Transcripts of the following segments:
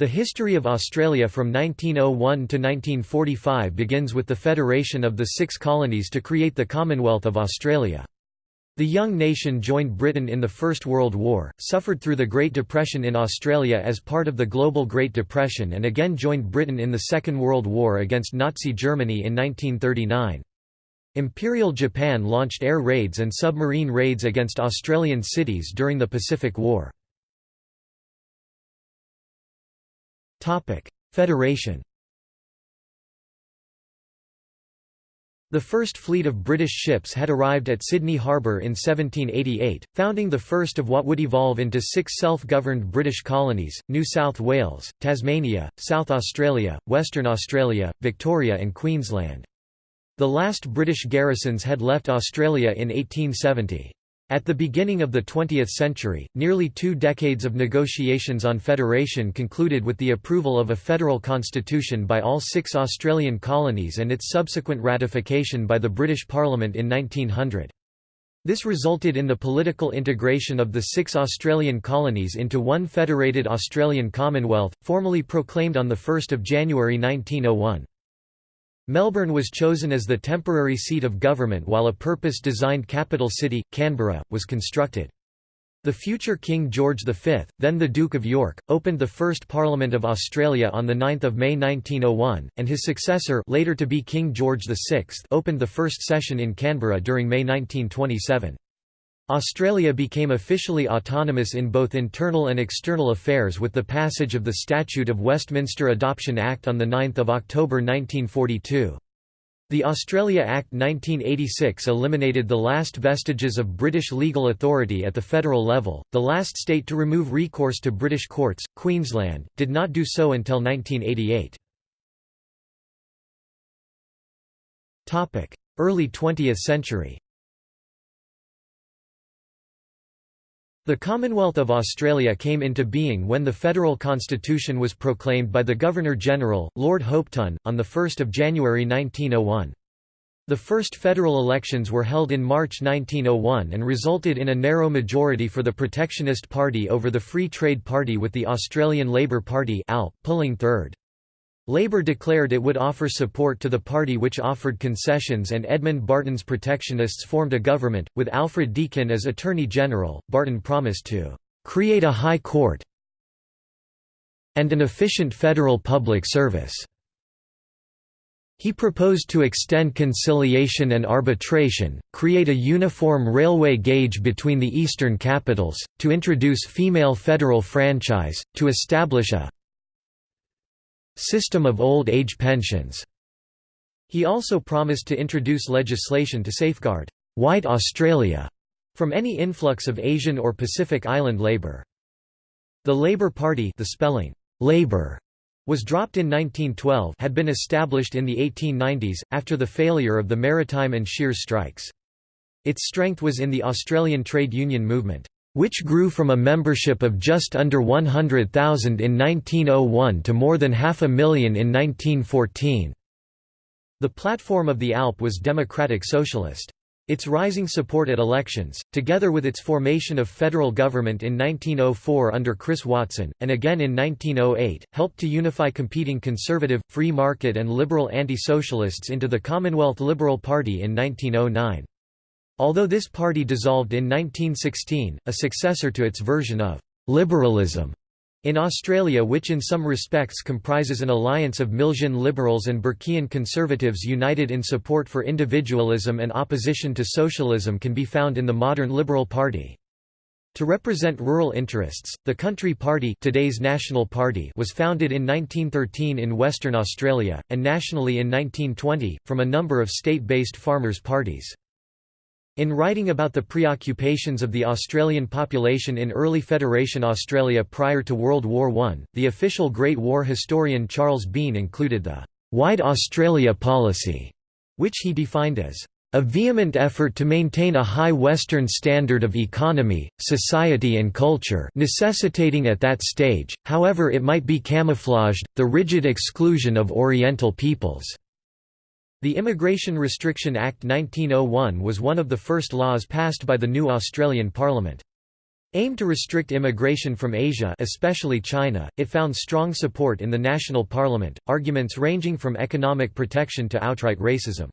The history of Australia from 1901 to 1945 begins with the federation of the six colonies to create the Commonwealth of Australia. The young nation joined Britain in the First World War, suffered through the Great Depression in Australia as part of the global Great Depression and again joined Britain in the Second World War against Nazi Germany in 1939. Imperial Japan launched air raids and submarine raids against Australian cities during the Pacific War. Federation The first fleet of British ships had arrived at Sydney Harbour in 1788, founding the first of what would evolve into six self-governed British colonies, New South Wales, Tasmania, South Australia, Western Australia, Victoria and Queensland. The last British garrisons had left Australia in 1870. At the beginning of the 20th century, nearly two decades of negotiations on federation concluded with the approval of a federal constitution by all six Australian colonies and its subsequent ratification by the British Parliament in 1900. This resulted in the political integration of the six Australian colonies into one federated Australian Commonwealth, formally proclaimed on 1 January 1901. Melbourne was chosen as the temporary seat of government while a purpose-designed capital city, Canberra, was constructed. The future King George V, then the Duke of York, opened the first Parliament of Australia on 9 May 1901, and his successor later to be King George VI opened the first session in Canberra during May 1927. Australia became officially autonomous in both internal and external affairs with the passage of the Statute of Westminster Adoption Act on 9 October 1942. The Australia Act 1986 eliminated the last vestiges of British legal authority at the federal level. The last state to remove recourse to British courts, Queensland, did not do so until 1988. Topic: Early 20th century. The Commonwealth of Australia came into being when the federal constitution was proclaimed by the Governor-General, Lord Hopetoun, on 1 January 1901. The first federal elections were held in March 1901 and resulted in a narrow majority for the Protectionist Party over the Free Trade Party with the Australian Labor Party ALP, pulling third. Labour declared it would offer support to the party which offered concessions and Edmund Barton's protectionists formed a government, with Alfred Deakin as Attorney General. Barton promised to create a high court and an efficient federal public service. He proposed to extend conciliation and arbitration, create a uniform railway gauge between the eastern capitals, to introduce female federal franchise, to establish a System of old age pensions. He also promised to introduce legislation to safeguard white Australia from any influx of Asian or Pacific Island labour. The Labour Party the spelling Labour was dropped in 1912 had been established in the 1890s, after the failure of the maritime and shears strikes. Its strength was in the Australian trade union movement which grew from a membership of just under 100,000 in 1901 to more than half a million in 1914. The platform of the ALP was democratic socialist. Its rising support at elections, together with its formation of federal government in 1904 under Chris Watson, and again in 1908, helped to unify competing conservative, free market and liberal anti-socialists into the Commonwealth Liberal Party in 1909. Although this party dissolved in 1916, a successor to its version of «liberalism» in Australia which in some respects comprises an alliance of Milesian liberals and Burkean conservatives united in support for individualism and opposition to socialism can be found in the modern Liberal Party. To represent rural interests, the Country Party today's National Party was founded in 1913 in Western Australia, and nationally in 1920, from a number of state-based farmers' parties. In writing about the preoccupations of the Australian population in early Federation Australia prior to World War I, the official Great War historian Charles Bean included the «White Australia policy», which he defined as a vehement effort to maintain a high Western standard of economy, society and culture necessitating at that stage, however it might be camouflaged, the rigid exclusion of Oriental peoples. The Immigration Restriction Act 1901 was one of the first laws passed by the new Australian Parliament. Aimed to restrict immigration from Asia especially China, it found strong support in the national parliament, arguments ranging from economic protection to outright racism.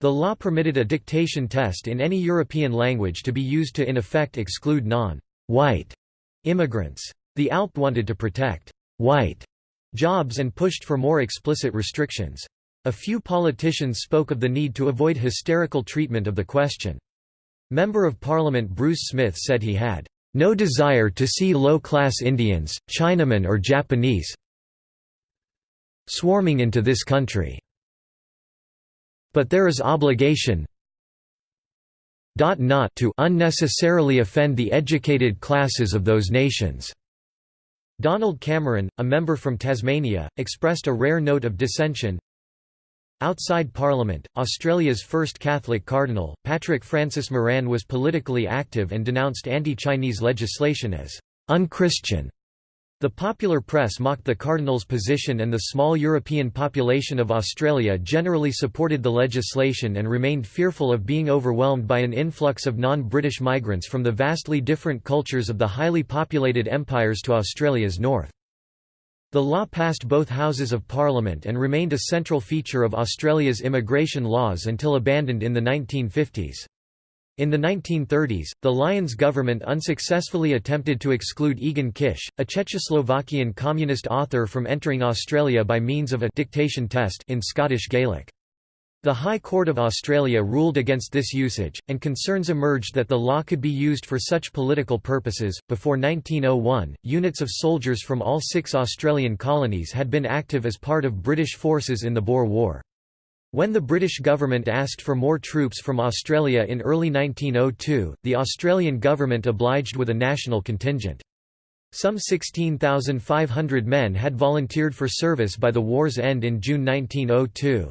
The law permitted a dictation test in any European language to be used to in effect exclude non-white immigrants. The ALP wanted to protect white jobs and pushed for more explicit restrictions. A few politicians spoke of the need to avoid hysterical treatment of the question. Member of Parliament Bruce Smith said he had no desire to see low-class Indians, Chinamen or Japanese swarming into this country. But there is obligation not to unnecessarily offend the educated classes of those nations. Donald Cameron, a member from Tasmania, expressed a rare note of dissension. Outside Parliament, Australia's first Catholic cardinal, Patrick Francis Moran was politically active and denounced anti-Chinese legislation as «unchristian». The popular press mocked the cardinal's position and the small European population of Australia generally supported the legislation and remained fearful of being overwhelmed by an influx of non-British migrants from the vastly different cultures of the highly populated empires to Australia's north. The law passed both Houses of Parliament and remained a central feature of Australia's immigration laws until abandoned in the 1950s. In the 1930s, the Lyons government unsuccessfully attempted to exclude Egon Kisch, a Czechoslovakian communist author from entering Australia by means of a dictation test in Scottish Gaelic. The High Court of Australia ruled against this usage, and concerns emerged that the law could be used for such political purposes. Before 1901, units of soldiers from all six Australian colonies had been active as part of British forces in the Boer War. When the British government asked for more troops from Australia in early 1902, the Australian government obliged with a national contingent. Some 16,500 men had volunteered for service by the war's end in June 1902.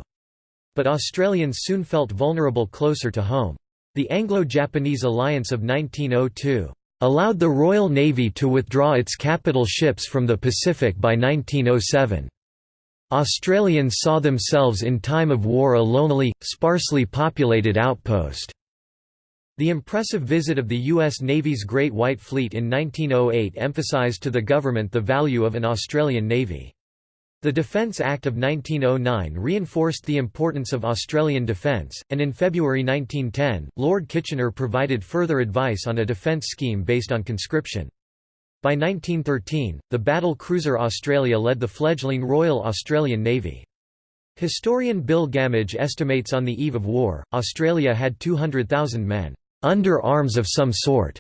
But Australians soon felt vulnerable closer to home. The Anglo-Japanese alliance of 1902 allowed the Royal Navy to withdraw its capital ships from the Pacific by 1907. Australians saw themselves in time of war a lonely, sparsely populated outpost. The impressive visit of the U.S. Navy's Great White Fleet in 1908 emphasized to the government the value of an Australian Navy. The Defence Act of 1909 reinforced the importance of Australian defence, and in February 1910, Lord Kitchener provided further advice on a defence scheme based on conscription. By 1913, the battle cruiser Australia led the fledgling Royal Australian Navy. Historian Bill Gammage estimates on the eve of war, Australia had 200,000 men, "...under arms of some sort."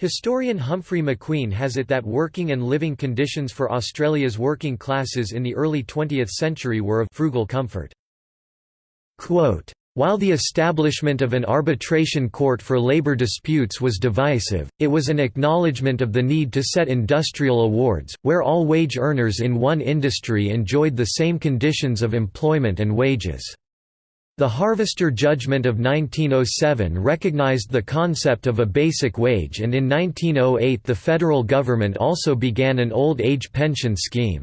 Historian Humphrey McQueen has it that working and living conditions for Australia's working classes in the early 20th century were of frugal comfort. Quote, while the establishment of an arbitration court for labor disputes was divisive, it was an acknowledgement of the need to set industrial awards, where all wage earners in one industry enjoyed the same conditions of employment and wages. The Harvester Judgment of 1907 recognized the concept of a basic wage and in 1908 the federal government also began an old age pension scheme.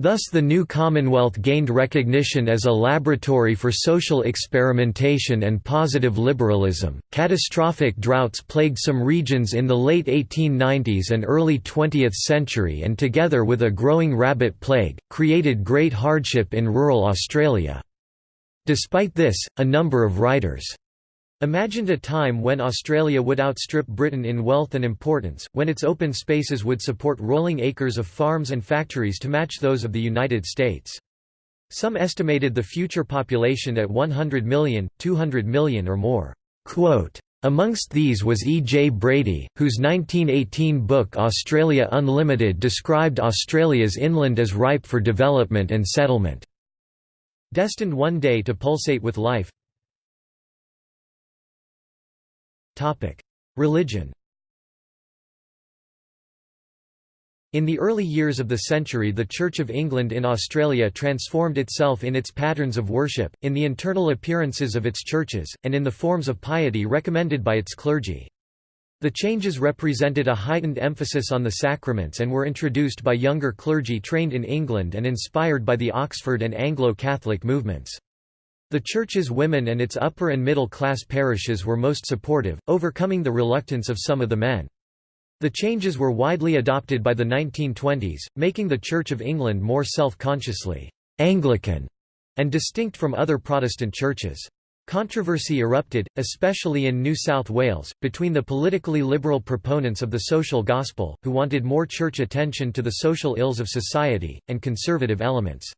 Thus the new Commonwealth gained recognition as a laboratory for social experimentation and positive liberalism. Catastrophic droughts plagued some regions in the late 1890s and early 20th century and together with a growing rabbit plague, created great hardship in rural Australia. Despite this, a number of writers Imagined a time when Australia would outstrip Britain in wealth and importance, when its open spaces would support rolling acres of farms and factories to match those of the United States. Some estimated the future population at 100 million, 200 million or more. Quote, Amongst these was E. J. Brady, whose 1918 book Australia Unlimited described Australia's inland as ripe for development and settlement. Destined one day to pulsate with life, Religion. In the early years of the century the Church of England in Australia transformed itself in its patterns of worship, in the internal appearances of its churches, and in the forms of piety recommended by its clergy. The changes represented a heightened emphasis on the sacraments and were introduced by younger clergy trained in England and inspired by the Oxford and Anglo-Catholic movements. The church's women and its upper and middle class parishes were most supportive, overcoming the reluctance of some of the men. The changes were widely adopted by the 1920s, making the Church of England more self-consciously Anglican and distinct from other Protestant churches. Controversy erupted, especially in New South Wales, between the politically liberal proponents of the social gospel, who wanted more church attention to the social ills of society, and conservative elements.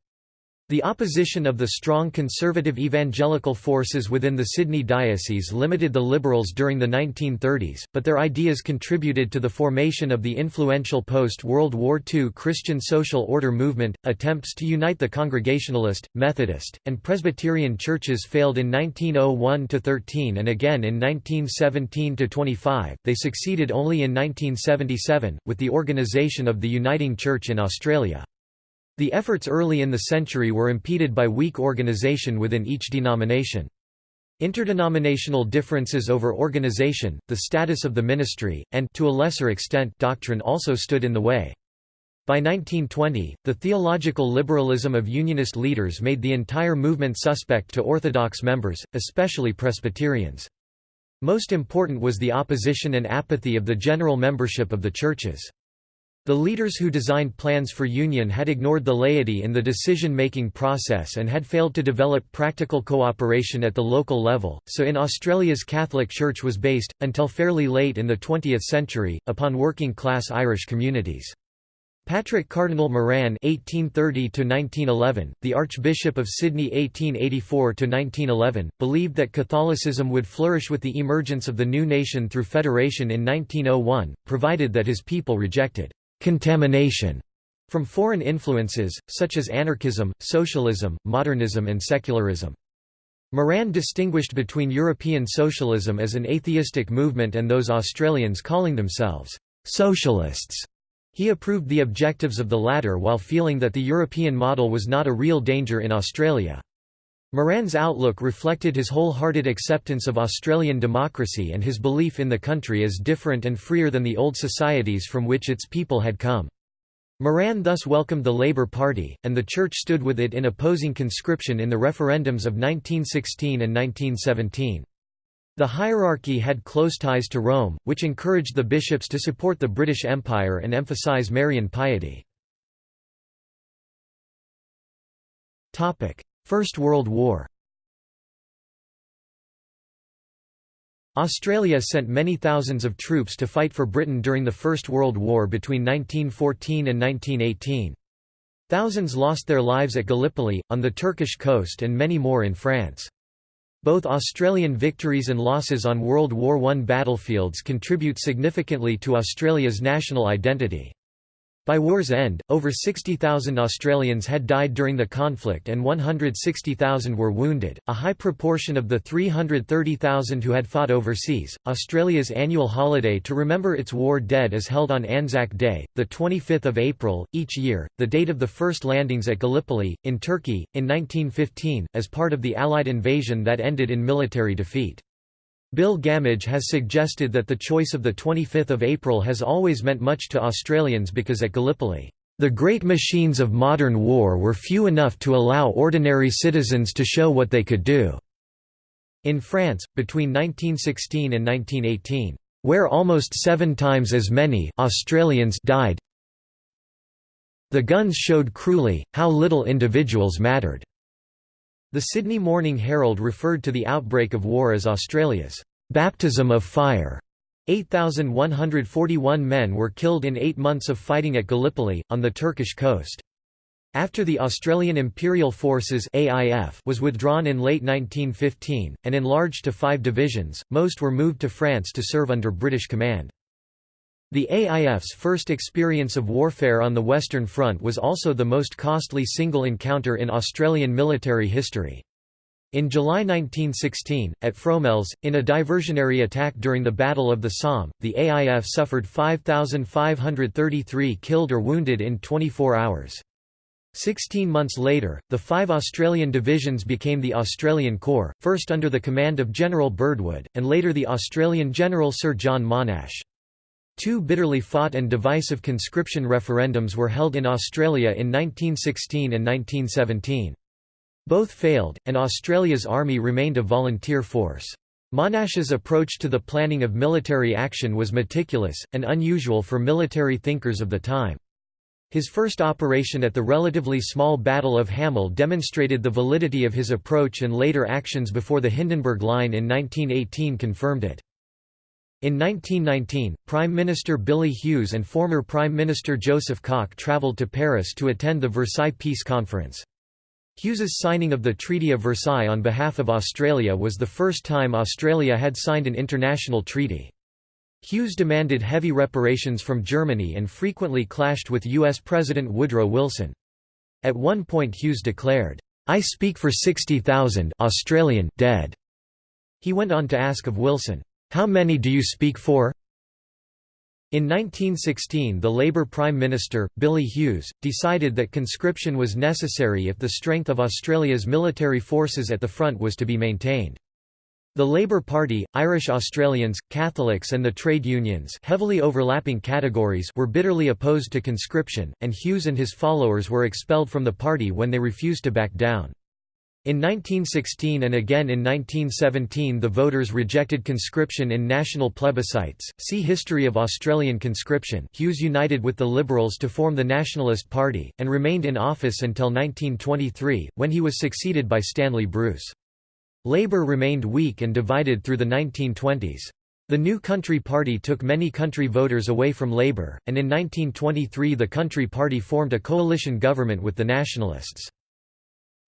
The opposition of the strong conservative evangelical forces within the Sydney diocese limited the Liberals during the 1930s, but their ideas contributed to the formation of the influential post-World War II Christian social order movement. Attempts to unite the Congregationalist, Methodist, and Presbyterian churches failed in 1901–13 and again in 1917–25, they succeeded only in 1977, with the organisation of the Uniting Church in Australia. The efforts early in the century were impeded by weak organization within each denomination. Interdenominational differences over organization, the status of the ministry, and to a lesser extent doctrine also stood in the way. By 1920, the theological liberalism of Unionist leaders made the entire movement suspect to Orthodox members, especially Presbyterians. Most important was the opposition and apathy of the general membership of the churches. The leaders who designed plans for union had ignored the laity in the decision-making process and had failed to develop practical cooperation at the local level, so in Australia's Catholic Church was based, until fairly late in the 20th century, upon working-class Irish communities. Patrick Cardinal Moran (1830–1911), the Archbishop of Sydney (1884–1911), believed that Catholicism would flourish with the emergence of the new nation through federation in 1901, provided that his people rejected contamination from foreign influences, such as anarchism, socialism, modernism and secularism. Moran distinguished between European socialism as an atheistic movement and those Australians calling themselves socialists. He approved the objectives of the latter while feeling that the European model was not a real danger in Australia. Moran's outlook reflected his wholehearted acceptance of Australian democracy and his belief in the country as different and freer than the old societies from which its people had come. Moran thus welcomed the Labour Party, and the Church stood with it in opposing conscription in the referendums of 1916 and 1917. The hierarchy had close ties to Rome, which encouraged the bishops to support the British Empire and emphasise Marian piety. First World War Australia sent many thousands of troops to fight for Britain during the First World War between 1914 and 1918. Thousands lost their lives at Gallipoli, on the Turkish coast and many more in France. Both Australian victories and losses on World War I battlefields contribute significantly to Australia's national identity. By war's end, over 60,000 Australians had died during the conflict and 160,000 were wounded, a high proportion of the 330,000 who had fought overseas. Australia's annual holiday to remember its war dead is held on Anzac Day, the 25th of April, each year, the date of the first landings at Gallipoli, in Turkey, in 1915, as part of the Allied invasion that ended in military defeat. Bill Gammage has suggested that the choice of the 25th of April has always meant much to Australians because at Gallipoli, "...the great machines of modern war were few enough to allow ordinary citizens to show what they could do." In France, between 1916 and 1918, where almost seven times as many Australians died, the guns showed cruelly, how little individuals mattered. The Sydney Morning Herald referred to the outbreak of war as Australia's baptism of fire. 8,141 men were killed in eight months of fighting at Gallipoli, on the Turkish coast. After the Australian Imperial Forces AIF was withdrawn in late 1915, and enlarged to five divisions, most were moved to France to serve under British command. The AIF's first experience of warfare on the Western Front was also the most costly single encounter in Australian military history. In July 1916, at Fromelles, in a diversionary attack during the Battle of the Somme, the AIF suffered 5,533 killed or wounded in 24 hours. Sixteen months later, the five Australian divisions became the Australian Corps, first under the command of General Birdwood, and later the Australian General Sir John Monash. Two bitterly fought and divisive conscription referendums were held in Australia in 1916 and 1917. Both failed, and Australia's army remained a volunteer force. Monash's approach to the planning of military action was meticulous, and unusual for military thinkers of the time. His first operation at the relatively small Battle of Hamel demonstrated the validity of his approach and later actions before the Hindenburg Line in 1918 confirmed it. In 1919, Prime Minister Billy Hughes and former Prime Minister Joseph Cook travelled to Paris to attend the Versailles Peace Conference. Hughes's signing of the Treaty of Versailles on behalf of Australia was the first time Australia had signed an international treaty. Hughes demanded heavy reparations from Germany and frequently clashed with U.S. President Woodrow Wilson. At one point Hughes declared, "'I speak for 60,000 Australian dead'". He went on to ask of Wilson, "'How many do you speak for?' In 1916 the Labour Prime Minister, Billy Hughes, decided that conscription was necessary if the strength of Australia's military forces at the front was to be maintained. The Labour Party, Irish Australians, Catholics and the trade unions heavily overlapping categories were bitterly opposed to conscription, and Hughes and his followers were expelled from the party when they refused to back down. In 1916 and again in 1917 the voters rejected conscription in national plebiscites. See History of Australian conscription. Hughes united with the Liberals to form the Nationalist Party, and remained in office until 1923, when he was succeeded by Stanley Bruce. Labour remained weak and divided through the 1920s. The New Country Party took many country voters away from Labour, and in 1923 the Country Party formed a coalition government with the Nationalists.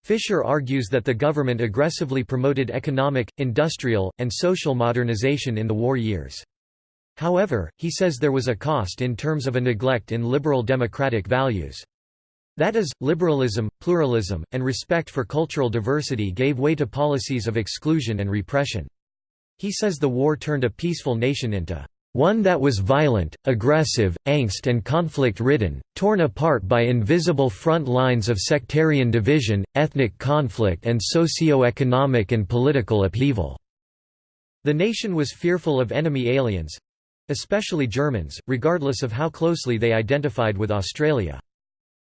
Fisher argues that the government aggressively promoted economic, industrial, and social modernization in the war years. However, he says there was a cost in terms of a neglect in liberal democratic values. That is, liberalism, pluralism, and respect for cultural diversity gave way to policies of exclusion and repression. He says the war turned a peaceful nation into one that was violent, aggressive, angst and conflict-ridden, torn apart by invisible front lines of sectarian division, ethnic conflict and socio-economic and political upheaval." The nation was fearful of enemy aliens—especially Germans, regardless of how closely they identified with Australia.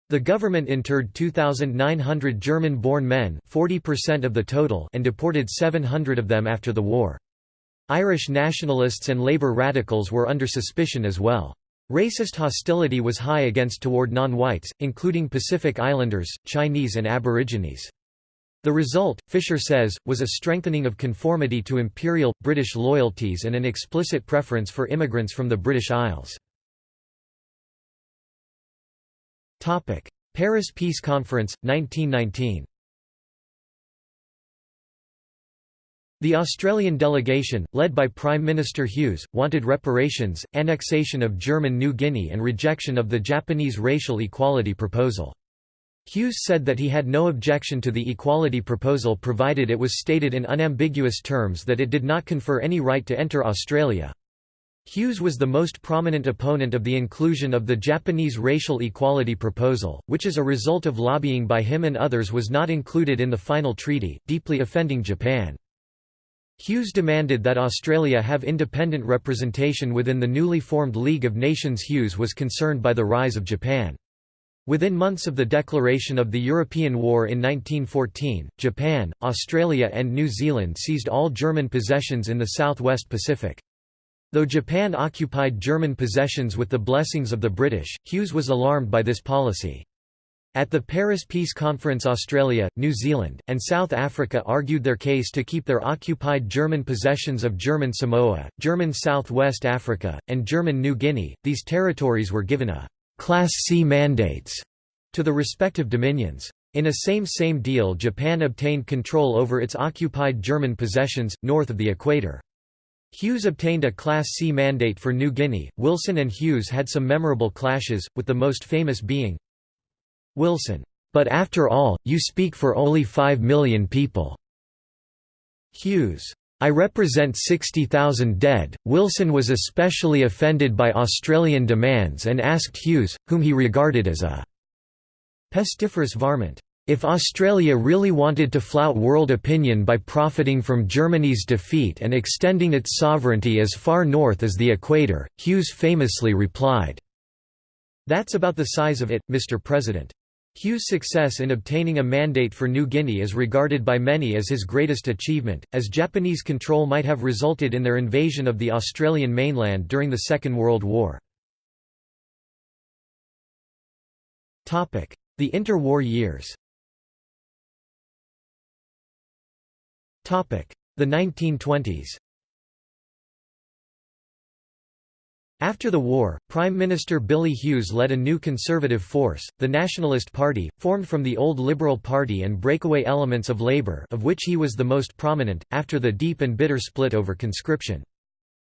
The government interred 2,900 German-born men 40% of the total and deported 700 of them after the war. Irish nationalists and Labour radicals were under suspicion as well. Racist hostility was high against toward non-whites, including Pacific Islanders, Chinese and Aborigines. The result, Fisher says, was a strengthening of conformity to imperial, British loyalties and an explicit preference for immigrants from the British Isles. Paris Peace Conference, 1919 The Australian delegation, led by Prime Minister Hughes, wanted reparations, annexation of German New Guinea and rejection of the Japanese racial equality proposal. Hughes said that he had no objection to the equality proposal provided it was stated in unambiguous terms that it did not confer any right to enter Australia. Hughes was the most prominent opponent of the inclusion of the Japanese racial equality proposal, which as a result of lobbying by him and others was not included in the final treaty, deeply offending Japan. Hughes demanded that Australia have independent representation within the newly formed League of Nations Hughes was concerned by the rise of Japan. Within months of the declaration of the European War in 1914, Japan, Australia and New Zealand seized all German possessions in the southwest Pacific. Though Japan occupied German possessions with the blessings of the British, Hughes was alarmed by this policy. At the Paris Peace Conference Australia, New Zealand, and South Africa argued their case to keep their occupied German possessions of German Samoa, German South West Africa, and German New Guinea. These territories were given a «Class C mandates» to the respective dominions. In a same-same deal Japan obtained control over its occupied German possessions, north of the equator. Hughes obtained a Class C mandate for New Guinea. Wilson and Hughes had some memorable clashes, with the most famous being Wilson. But after all, you speak for only 5 million people. Hughes. I represent 60,000 dead. Wilson was especially offended by Australian demands and asked Hughes, whom he regarded as a pestiferous varmint, if Australia really wanted to flout world opinion by profiting from Germany's defeat and extending its sovereignty as far north as the equator, Hughes famously replied, That's about the size of it, Mr. President. Hughes' success in obtaining a mandate for New Guinea is regarded by many as his greatest achievement, as Japanese control might have resulted in their invasion of the Australian mainland during the Second World War. The interwar years The 1920s After the war, Prime Minister Billy Hughes led a new conservative force, the Nationalist Party, formed from the old Liberal Party and breakaway elements of Labour of which he was the most prominent, after the deep and bitter split over conscription.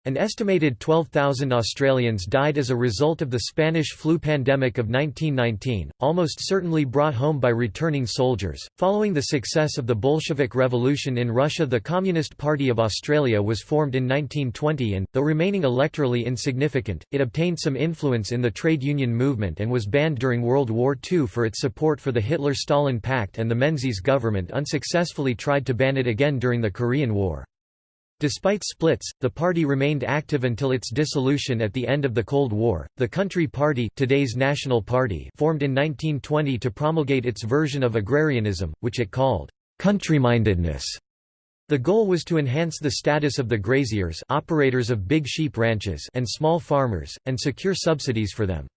An estimated 12,000 Australians died as a result of the Spanish flu pandemic of 1919, almost certainly brought home by returning soldiers. Following the success of the Bolshevik Revolution in Russia, the Communist Party of Australia was formed in 1920 and, though remaining electorally insignificant, it obtained some influence in the trade union movement and was banned during World War II for its support for the Hitler-Stalin Pact and the Menzies government unsuccessfully tried to ban it again during the Korean War. Despite splits, the party remained active until its dissolution at the end of the Cold War. The Country Party, today's National Party, formed in 1920 to promulgate its version of agrarianism, which it called countrymindedness. The goal was to enhance the status of the graziers, operators of big sheep ranches, and small farmers and secure subsidies for them.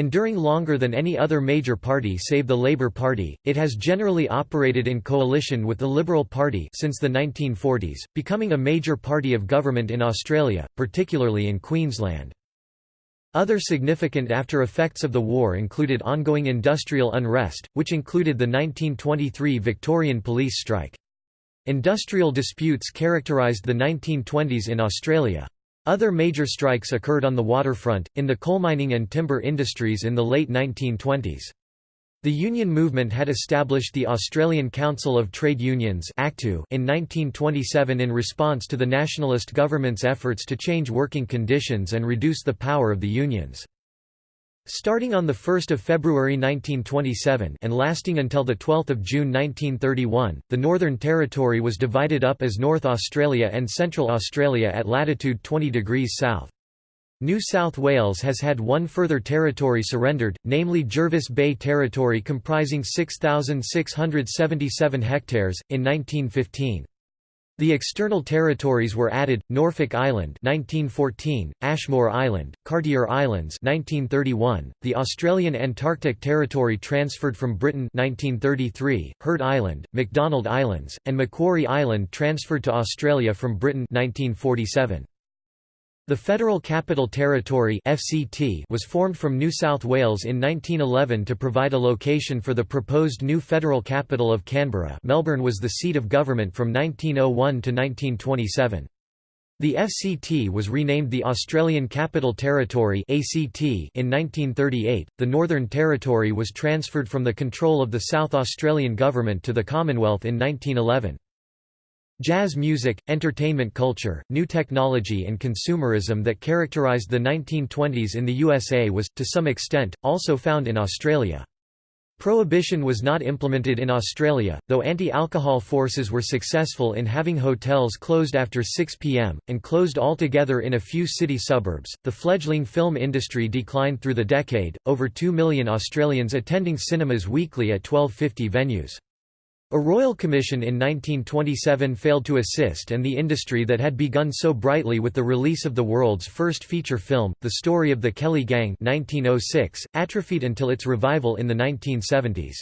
Enduring longer than any other major party save the Labour Party, it has generally operated in coalition with the Liberal Party since the 1940s, becoming a major party of government in Australia, particularly in Queensland. Other significant after-effects of the war included ongoing industrial unrest, which included the 1923 Victorian police strike. Industrial disputes characterised the 1920s in Australia. Other major strikes occurred on the waterfront, in the coal mining and timber industries in the late 1920s. The union movement had established the Australian Council of Trade Unions in 1927 in response to the nationalist government's efforts to change working conditions and reduce the power of the unions. Starting on 1 February 1927 and lasting until 12 June 1931, the Northern Territory was divided up as North Australia and Central Australia at latitude 20 degrees south. New South Wales has had one further territory surrendered, namely Jervis Bay Territory comprising 6,677 hectares, in 1915. The external territories were added: Norfolk Island (1914), Ashmore Island, Cartier Islands (1931), the Australian Antarctic Territory transferred from Britain (1933), Heard Island, McDonald Islands, and Macquarie Island transferred to Australia from Britain (1947). The Federal Capital Territory (FCT) was formed from New South Wales in 1911 to provide a location for the proposed new federal capital of Canberra. Melbourne was the seat of government from 1901 to 1927. The FCT was renamed the Australian Capital Territory (ACT) in 1938. The Northern Territory was transferred from the control of the South Australian government to the Commonwealth in 1911. Jazz music, entertainment culture, new technology and consumerism that characterised the 1920s in the USA was, to some extent, also found in Australia. Prohibition was not implemented in Australia, though anti-alcohol forces were successful in having hotels closed after 6 p.m., and closed altogether in a few city suburbs. The fledgling film industry declined through the decade, over 2 million Australians attending cinemas weekly at 1250 venues. A royal commission in 1927 failed to assist and the industry that had begun so brightly with the release of the world's first feature film, The Story of the Kelly Gang 1906, atrophied until its revival in the 1970s.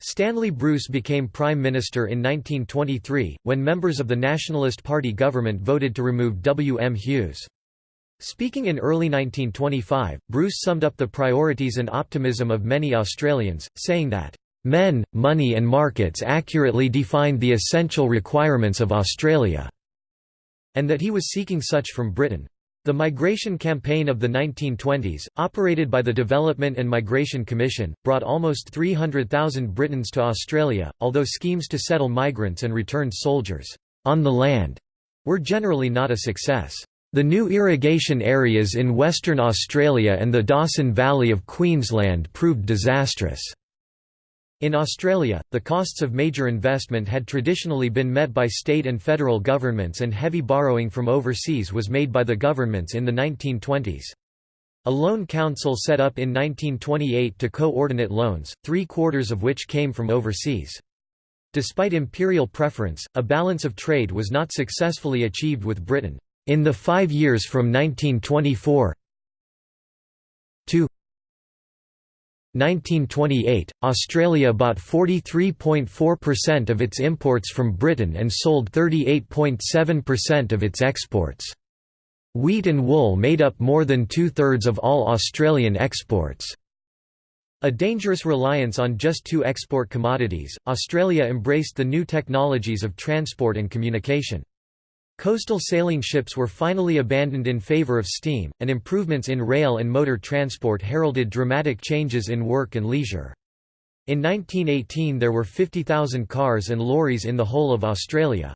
Stanley Bruce became Prime Minister in 1923, when members of the Nationalist Party government voted to remove W. M. Hughes. Speaking in early 1925, Bruce summed up the priorities and optimism of many Australians, saying that Men, money and markets accurately defined the essential requirements of Australia", and that he was seeking such from Britain. The migration campaign of the 1920s, operated by the Development and Migration Commission, brought almost 300,000 Britons to Australia, although schemes to settle migrants and returned soldiers on the land were generally not a success. The new irrigation areas in Western Australia and the Dawson Valley of Queensland proved disastrous. In Australia, the costs of major investment had traditionally been met by state and federal governments and heavy borrowing from overseas was made by the governments in the 1920s. A loan council set up in 1928 to coordinate loans, three-quarters of which came from overseas. Despite imperial preference, a balance of trade was not successfully achieved with Britain. In the five years from 1924 1928, Australia bought 43.4% of its imports from Britain and sold 38.7% of its exports. Wheat and wool made up more than two-thirds of all Australian exports. A dangerous reliance on just two export commodities, Australia embraced the new technologies of transport and communication. Coastal sailing ships were finally abandoned in favour of steam, and improvements in rail and motor transport heralded dramatic changes in work and leisure. In 1918 there were 50,000 cars and lorries in the whole of Australia.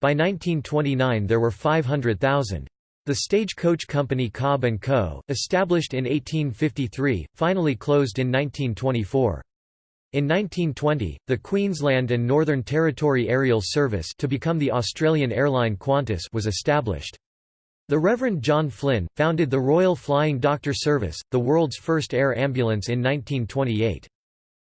By 1929 there were 500,000. The stagecoach company Cobb & Co., established in 1853, finally closed in 1924. In 1920, the Queensland and Northern Territory Aerial Service to become the Australian airline Qantas was established. The Reverend John Flynn, founded the Royal Flying Doctor Service, the world's first air ambulance in 1928.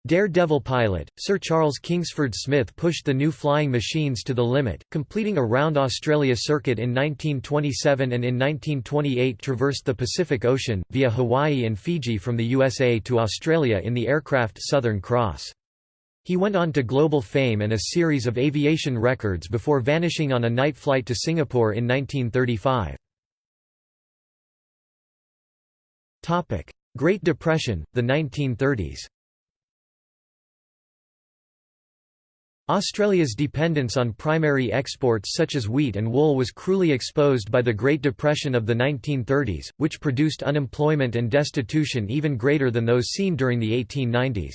Daredevil pilot, Sir Charles Kingsford Smith pushed the new flying machines to the limit, completing a round Australia circuit in 1927 and in 1928 traversed the Pacific Ocean, via Hawaii and Fiji from the USA to Australia in the aircraft Southern Cross. He went on to global fame and a series of aviation records before vanishing on a night flight to Singapore in 1935. Great Depression, the 1930s Australia's dependence on primary exports such as wheat and wool was cruelly exposed by the Great Depression of the 1930s, which produced unemployment and destitution even greater than those seen during the 1890s.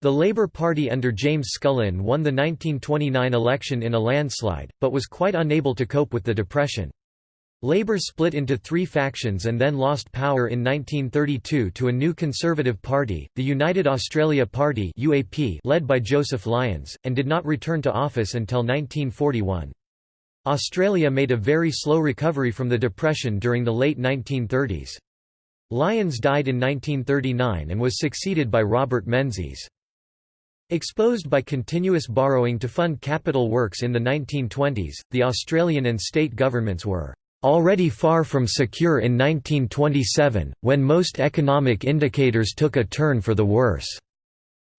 The Labour Party under James Scullin won the 1929 election in a landslide, but was quite unable to cope with the depression. Labour split into three factions and then lost power in 1932 to a new Conservative Party, the United Australia Party UAP led by Joseph Lyons, and did not return to office until 1941. Australia made a very slow recovery from the Depression during the late 1930s. Lyons died in 1939 and was succeeded by Robert Menzies. Exposed by continuous borrowing to fund capital works in the 1920s, the Australian and state governments were already far from secure in 1927, when most economic indicators took a turn for the worse.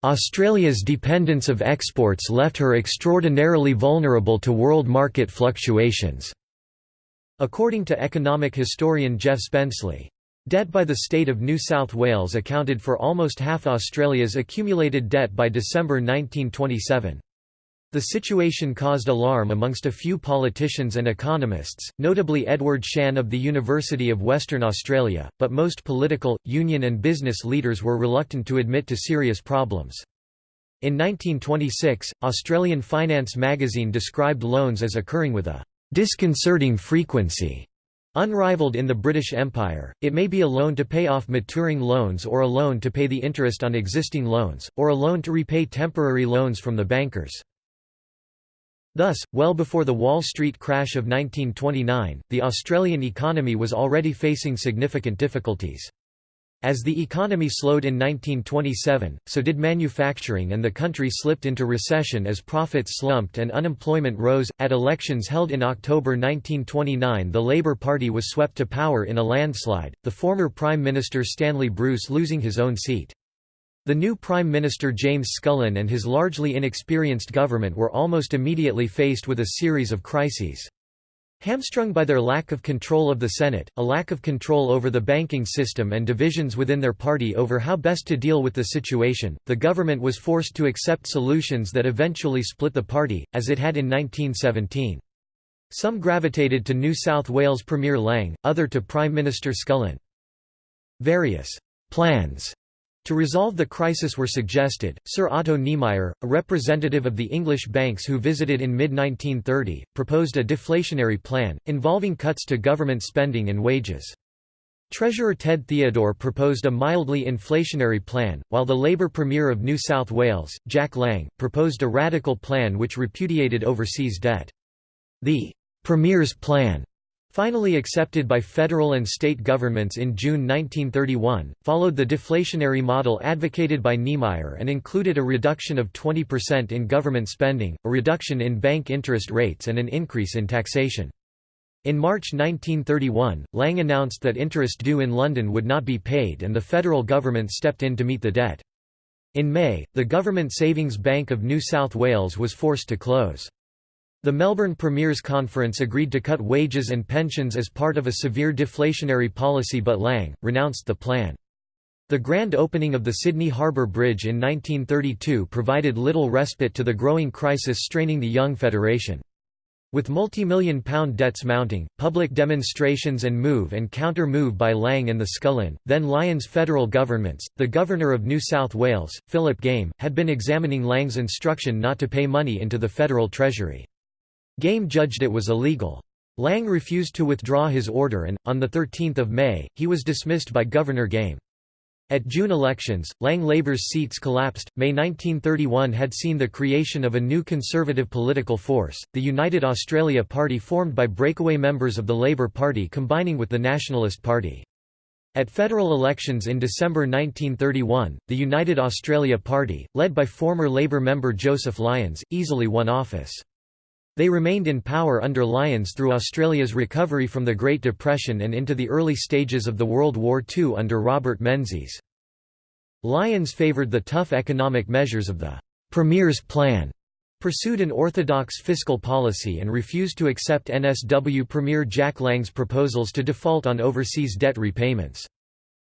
Australia's dependence of exports left her extraordinarily vulnerable to world market fluctuations. According to economic historian Geoff Spenceley, debt by the state of New South Wales accounted for almost half Australia's accumulated debt by December 1927. The situation caused alarm amongst a few politicians and economists, notably Edward Shann of the University of Western Australia, but most political, union and business leaders were reluctant to admit to serious problems. In 1926, Australian Finance magazine described loans as occurring with a disconcerting frequency. Unrivaled in the British Empire, it may be a loan to pay off maturing loans or a loan to pay the interest on existing loans, or a loan to repay temporary loans from the bankers. Thus, well before the Wall Street crash of 1929, the Australian economy was already facing significant difficulties. As the economy slowed in 1927, so did manufacturing and the country slipped into recession as profits slumped and unemployment rose. At elections held in October 1929, the Labour Party was swept to power in a landslide, the former Prime Minister Stanley Bruce losing his own seat. The new Prime Minister James Scullin and his largely inexperienced government were almost immediately faced with a series of crises. Hamstrung by their lack of control of the Senate, a lack of control over the banking system and divisions within their party over how best to deal with the situation, the government was forced to accept solutions that eventually split the party, as it had in 1917. Some gravitated to New South Wales Premier Lang, other to Prime Minister Scullin. Various plans to resolve the crisis were suggested, Sir Otto Niemeyer, a representative of the English banks who visited in mid-1930, proposed a deflationary plan, involving cuts to government spending and wages. Treasurer Ted Theodore proposed a mildly inflationary plan, while the Labour Premier of New South Wales, Jack Lang, proposed a radical plan which repudiated overseas debt. The Premier's Plan finally accepted by federal and state governments in June 1931, followed the deflationary model advocated by Niemeyer and included a reduction of 20% in government spending, a reduction in bank interest rates and an increase in taxation. In March 1931, Lang announced that interest due in London would not be paid and the federal government stepped in to meet the debt. In May, the Government Savings Bank of New South Wales was forced to close. The Melbourne Premiers Conference agreed to cut wages and pensions as part of a severe deflationary policy but Lang, renounced the plan. The grand opening of the Sydney Harbour Bridge in 1932 provided little respite to the growing crisis straining the young federation. With multi-million pound debts mounting, public demonstrations and move and counter-move by Lang and the Scullin, then Lyons federal governments, the Governor of New South Wales, Philip Game, had been examining Lang's instruction not to pay money into the federal treasury. Game judged it was illegal. Lang refused to withdraw his order and, on 13 May, he was dismissed by Governor Game. At June elections, Lang Labour's seats collapsed. May 1931 had seen the creation of a new conservative political force, the United Australia Party formed by breakaway members of the Labour Party combining with the Nationalist Party. At federal elections in December 1931, the United Australia Party, led by former Labour member Joseph Lyons, easily won office. They remained in power under Lyons through Australia's recovery from the Great Depression and into the early stages of the World War II under Robert Menzies. Lyons favoured the tough economic measures of the «Premier's Plan», pursued an orthodox fiscal policy and refused to accept NSW Premier Jack Lang's proposals to default on overseas debt repayments.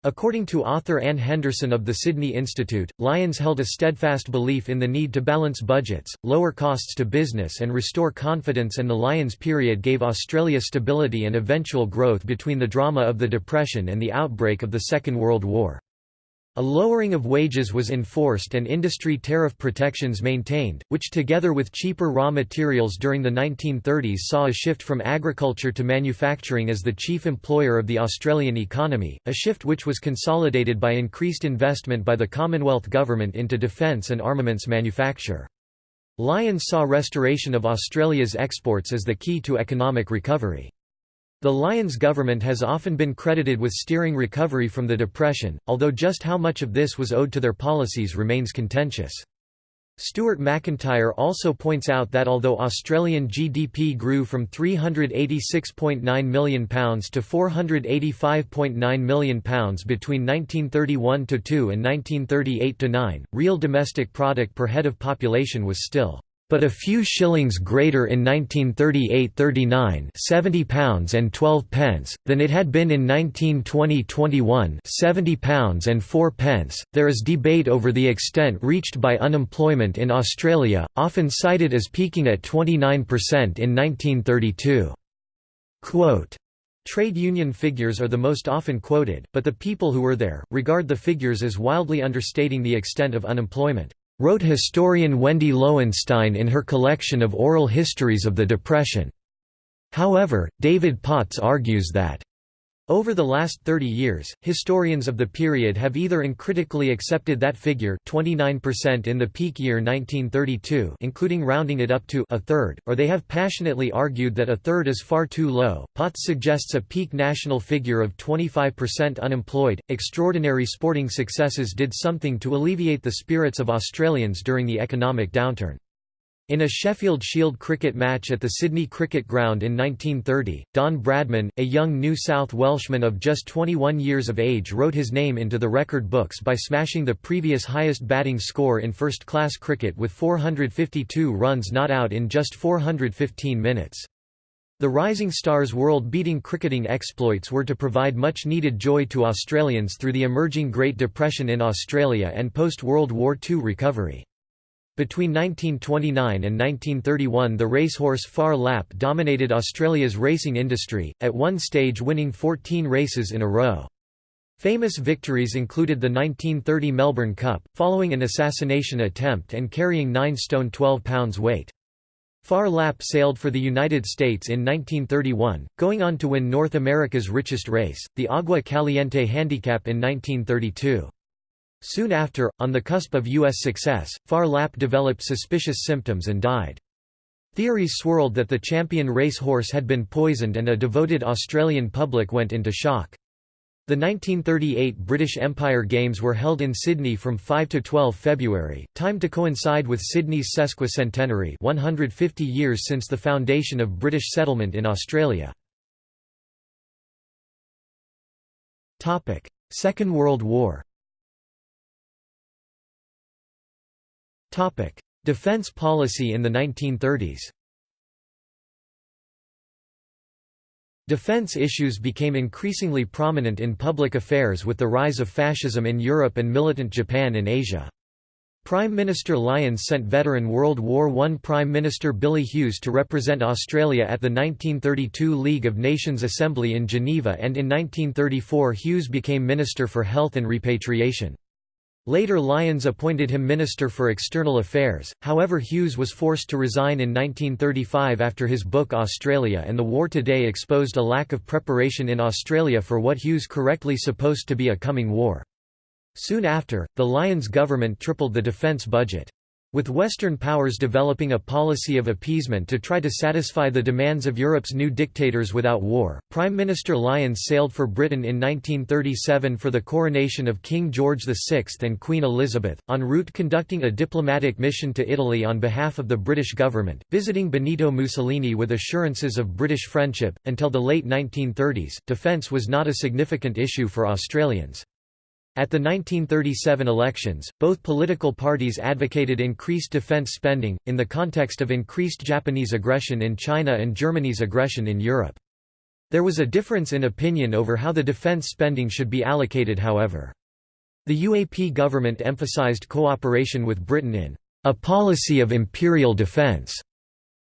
According to author Anne Henderson of the Sydney Institute, Lyons held a steadfast belief in the need to balance budgets, lower costs to business and restore confidence and the Lyons period gave Australia stability and eventual growth between the drama of the Depression and the outbreak of the Second World War. A lowering of wages was enforced and industry tariff protections maintained, which together with cheaper raw materials during the 1930s saw a shift from agriculture to manufacturing as the chief employer of the Australian economy, a shift which was consolidated by increased investment by the Commonwealth government into defence and armaments manufacture. Lyons saw restoration of Australia's exports as the key to economic recovery. The Lyons government has often been credited with steering recovery from the Depression, although just how much of this was owed to their policies remains contentious. Stuart Macintyre also points out that although Australian GDP grew from £386.9 million to £485.9 million between 1931–2 and 1938–9, real domestic product per head of population was still but a few shillings greater in 1938–39 £70 and 12 pence, than it had been in 1920–21 £70 and 4 pence. There is debate over the extent reached by unemployment in Australia, often cited as peaking at 29% in 1932. Quote, Trade union figures are the most often quoted, but the people who were there, regard the figures as wildly understating the extent of unemployment wrote historian Wendy Lowenstein in her collection of oral histories of the Depression. However, David Potts argues that over the last 30 years, historians of the period have either uncritically accepted that figure 29% in the peak year 1932 including rounding it up to a third, or they have passionately argued that a third is far too low. Potts suggests a peak national figure of 25% unemployed. Extraordinary sporting successes did something to alleviate the spirits of Australians during the economic downturn. In a Sheffield Shield cricket match at the Sydney Cricket Ground in 1930, Don Bradman, a young New South Welshman of just 21 years of age wrote his name into the record books by smashing the previous highest batting score in first-class cricket with 452 runs not out in just 415 minutes. The Rising Stars' world-beating cricketing exploits were to provide much-needed joy to Australians through the emerging Great Depression in Australia and post-World War II recovery. Between 1929 and 1931 the racehorse Phar Lap dominated Australia's racing industry, at one stage winning 14 races in a row. Famous victories included the 1930 Melbourne Cup, following an assassination attempt and carrying 9 stone 12 pounds weight. Phar Lap sailed for the United States in 1931, going on to win North America's richest race, the Agua Caliente Handicap in 1932. Soon after, on the cusp of U.S. success, Phar Lap developed suspicious symptoms and died. Theories swirled that the champion race horse had been poisoned and a devoted Australian public went into shock. The 1938 British Empire Games were held in Sydney from 5 to 12 February, timed to coincide with Sydney's sesquicentenary 150 years since the foundation of British settlement in Australia. Second World War Defence policy in the 1930s Defence issues became increasingly prominent in public affairs with the rise of fascism in Europe and militant Japan in Asia. Prime Minister Lyons sent veteran World War I Prime Minister Billy Hughes to represent Australia at the 1932 League of Nations Assembly in Geneva and in 1934 Hughes became Minister for Health and Repatriation. Later Lyons appointed him Minister for External Affairs, however Hughes was forced to resign in 1935 after his book Australia and the War Today exposed a lack of preparation in Australia for what Hughes correctly supposed to be a coming war. Soon after, the Lyons government tripled the defence budget. With Western powers developing a policy of appeasement to try to satisfy the demands of Europe's new dictators without war, Prime Minister Lyons sailed for Britain in 1937 for the coronation of King George VI and Queen Elizabeth, en route conducting a diplomatic mission to Italy on behalf of the British government, visiting Benito Mussolini with assurances of British friendship. Until the late 1930s, defence was not a significant issue for Australians. At the 1937 elections, both political parties advocated increased defense spending, in the context of increased Japanese aggression in China and Germany's aggression in Europe. There was a difference in opinion over how the defense spending should be allocated however. The UAP government emphasized cooperation with Britain in a policy of imperial defense.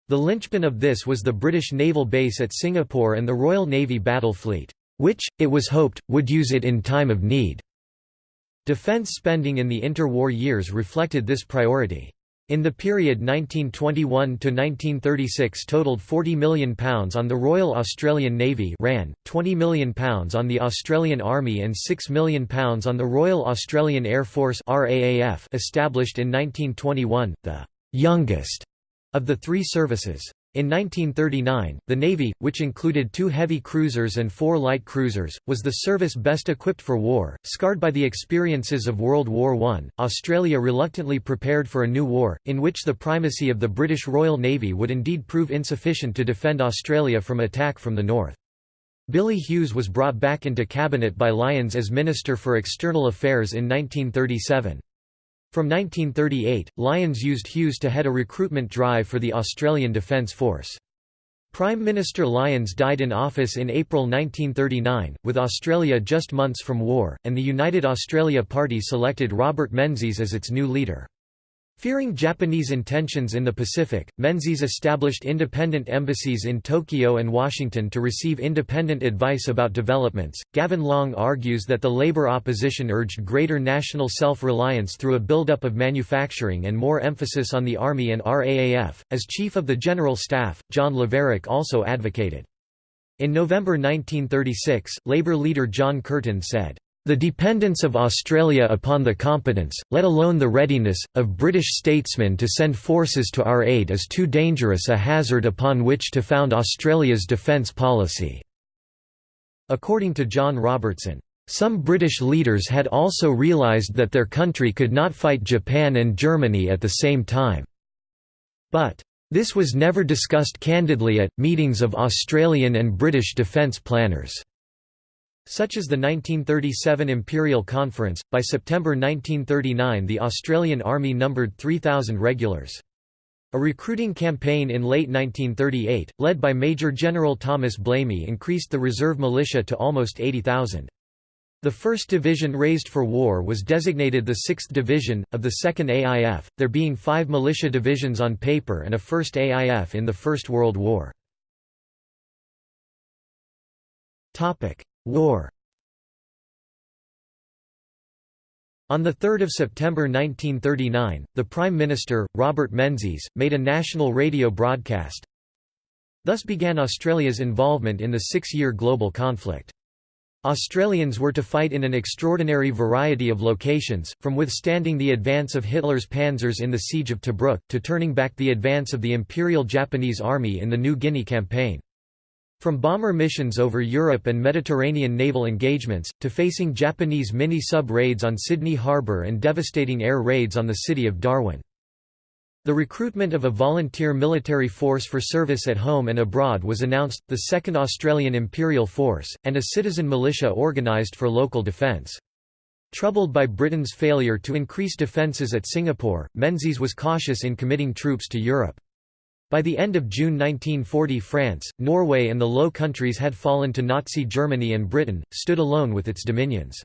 The linchpin of this was the British naval base at Singapore and the Royal Navy battle fleet, which, it was hoped, would use it in time of need. Defense spending in the interwar years reflected this priority. In the period 1921–1936 totaled £40 million on the Royal Australian Navy RAN, £20 million on the Australian Army and £6 million on the Royal Australian Air Force RAAF established in 1921, the «youngest» of the three services. In 1939, the Navy, which included two heavy cruisers and four light cruisers, was the service best equipped for war. Scarred by the experiences of World War I, Australia reluctantly prepared for a new war, in which the primacy of the British Royal Navy would indeed prove insufficient to defend Australia from attack from the north. Billy Hughes was brought back into cabinet by Lyons as Minister for External Affairs in 1937. From 1938, Lyons used Hughes to head a recruitment drive for the Australian Defence Force. Prime Minister Lyons died in office in April 1939, with Australia just months from war, and the United Australia Party selected Robert Menzies as its new leader. Fearing Japanese intentions in the Pacific, Menzies established independent embassies in Tokyo and Washington to receive independent advice about developments. Gavin Long argues that the labor opposition urged greater national self reliance through a buildup of manufacturing and more emphasis on the Army and RAAF. As Chief of the General Staff, John Lavarack also advocated. In November 1936, Labour leader John Curtin said, the dependence of Australia upon the competence, let alone the readiness, of British statesmen to send forces to our aid is too dangerous a hazard upon which to found Australia's defence policy." According to John Robertson, "...some British leaders had also realised that their country could not fight Japan and Germany at the same time. But, this was never discussed candidly at, meetings of Australian and British defence planners." Such as the 1937 Imperial Conference, by September 1939 the Australian Army numbered 3,000 regulars. A recruiting campaign in late 1938, led by Major General Thomas Blamey increased the reserve militia to almost 80,000. The 1st Division raised for war was designated the 6th Division, of the 2nd AIF, there being five militia divisions on paper and a 1st AIF in the First World War. War On 3 September 1939, the Prime Minister, Robert Menzies, made a national radio broadcast. Thus began Australia's involvement in the six-year global conflict. Australians were to fight in an extraordinary variety of locations, from withstanding the advance of Hitler's panzers in the Siege of Tobruk, to turning back the advance of the Imperial Japanese Army in the New Guinea Campaign. From bomber missions over Europe and Mediterranean naval engagements, to facing Japanese mini-sub raids on Sydney Harbour and devastating air raids on the city of Darwin. The recruitment of a volunteer military force for service at home and abroad was announced, the 2nd Australian Imperial Force, and a citizen militia organised for local defence. Troubled by Britain's failure to increase defences at Singapore, Menzies was cautious in committing troops to Europe. By the end of June 1940 France, Norway and the Low Countries had fallen to Nazi Germany and Britain, stood alone with its dominions.